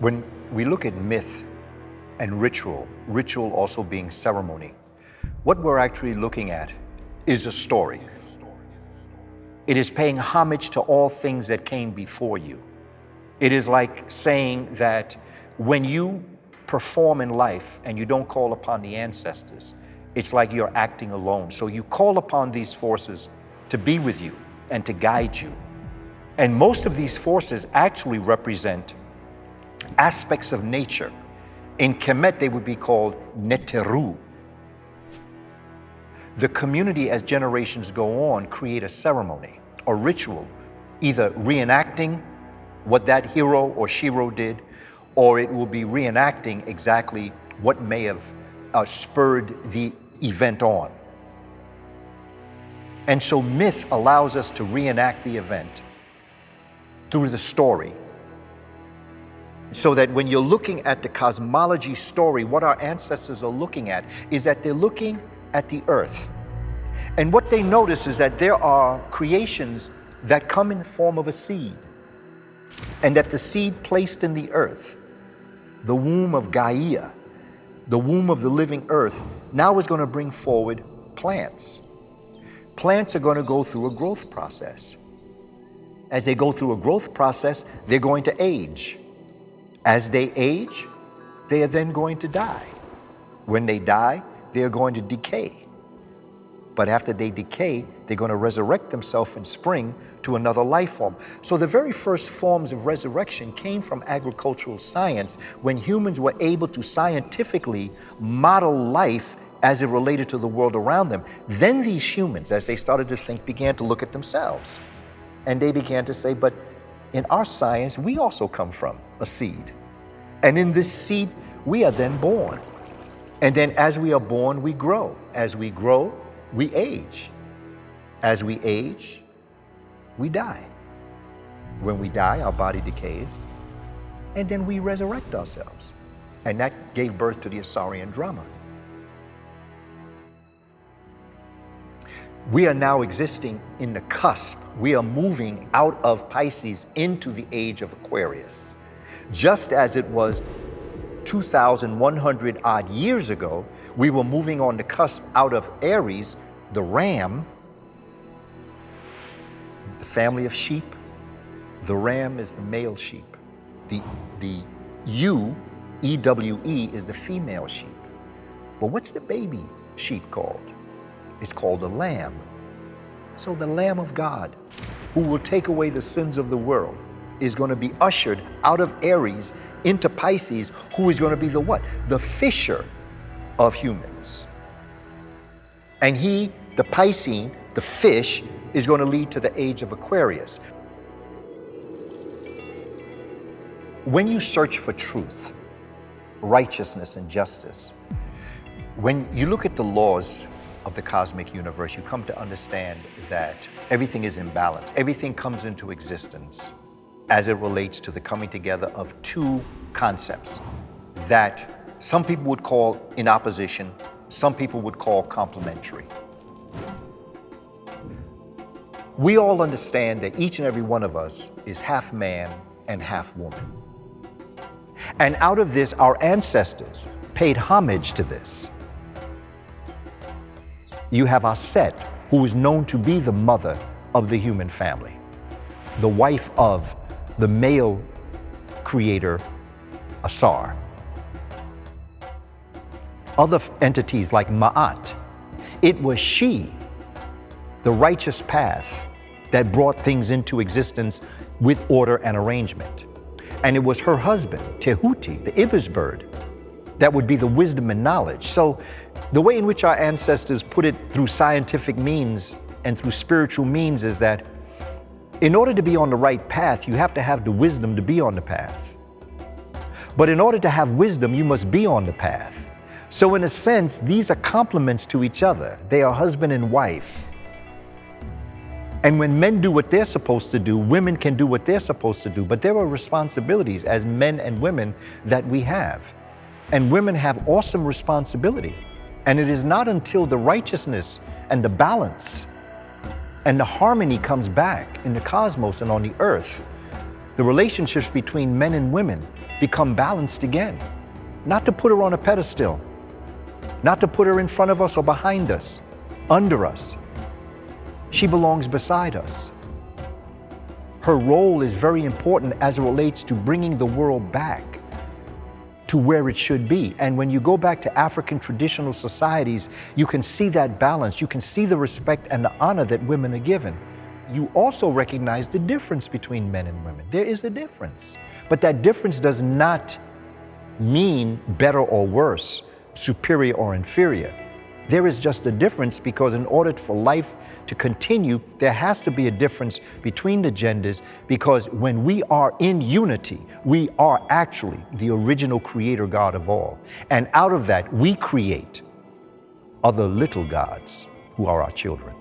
When we look at myth and ritual, ritual also being ceremony, what we're actually looking at is a story. It is paying homage to all things that came before you. It is like saying that when you perform in life and you don't call upon the ancestors, it's like you're acting alone. So you call upon these forces to be with you and to guide you. And most of these forces actually represent aspects of nature. In Kemet, they would be called Neteru. The community, as generations go on, create a ceremony, a ritual, either reenacting what that hero or shero did, or it will be reenacting exactly what may have uh, spurred the event on. And so myth allows us to reenact the event through the story. So that when you're looking at the cosmology story, what our ancestors are looking at is that they're looking at the earth. And what they notice is that there are creations that come in the form of a seed. And that the seed placed in the earth, the womb of Gaia, the womb of the living earth, now is going to bring forward plants. Plants are going to go through a growth process. As they go through a growth process, they're going to age. As they age, they are then going to die. When they die, they are going to decay. But after they decay, they're going to resurrect themselves in spring to another life form. So the very first forms of resurrection came from agricultural science when humans were able to scientifically model life as it related to the world around them. Then these humans, as they started to think, began to look at themselves. And they began to say, but in our science, we also come from a seed. And in this seed, we are then born. And then as we are born, we grow. As we grow, we age. As we age, we die. When we die, our body decays, and then we resurrect ourselves. And that gave birth to the Asarian drama. We are now existing in the cusp. We are moving out of Pisces into the age of Aquarius. Just as it was 2,100 odd years ago, we were moving on the cusp out of Aries, the ram, the family of sheep. The ram is the male sheep. The, the ewe, E-W-E, is the female sheep. But what's the baby sheep called? It's called a lamb. So the Lamb of God, who will take away the sins of the world, is going to be ushered out of Aries into Pisces, who is going to be the what? The fisher of humans. And he, the Piscean, the fish, is going to lead to the age of Aquarius. When you search for truth, righteousness, and justice, when you look at the laws of the cosmic universe, you come to understand that everything is in balance. Everything comes into existence as it relates to the coming together of two concepts that some people would call in opposition, some people would call complementary. We all understand that each and every one of us is half man and half woman. And out of this, our ancestors paid homage to this you have Aset, who is known to be the mother of the human family, the wife of the male creator, Asar. Other entities like Ma'at, it was she, the righteous path, that brought things into existence with order and arrangement. And it was her husband, Tehuti, the ibis bird, that would be the wisdom and knowledge. So the way in which our ancestors put it through scientific means and through spiritual means is that in order to be on the right path, you have to have the wisdom to be on the path. But in order to have wisdom, you must be on the path. So in a sense, these are complements to each other. They are husband and wife. And when men do what they're supposed to do, women can do what they're supposed to do. But there are responsibilities as men and women that we have. And women have awesome responsibility. And it is not until the righteousness and the balance and the harmony comes back in the cosmos and on the earth the relationships between men and women become balanced again. Not to put her on a pedestal, not to put her in front of us or behind us, under us. She belongs beside us. Her role is very important as it relates to bringing the world back to where it should be. And when you go back to African traditional societies, you can see that balance. You can see the respect and the honor that women are given. You also recognize the difference between men and women. There is a difference. But that difference does not mean better or worse, superior or inferior. There is just a difference because in order for life to continue, there has to be a difference between the genders because when we are in unity, we are actually the original creator God of all. And out of that, we create other little gods who are our children.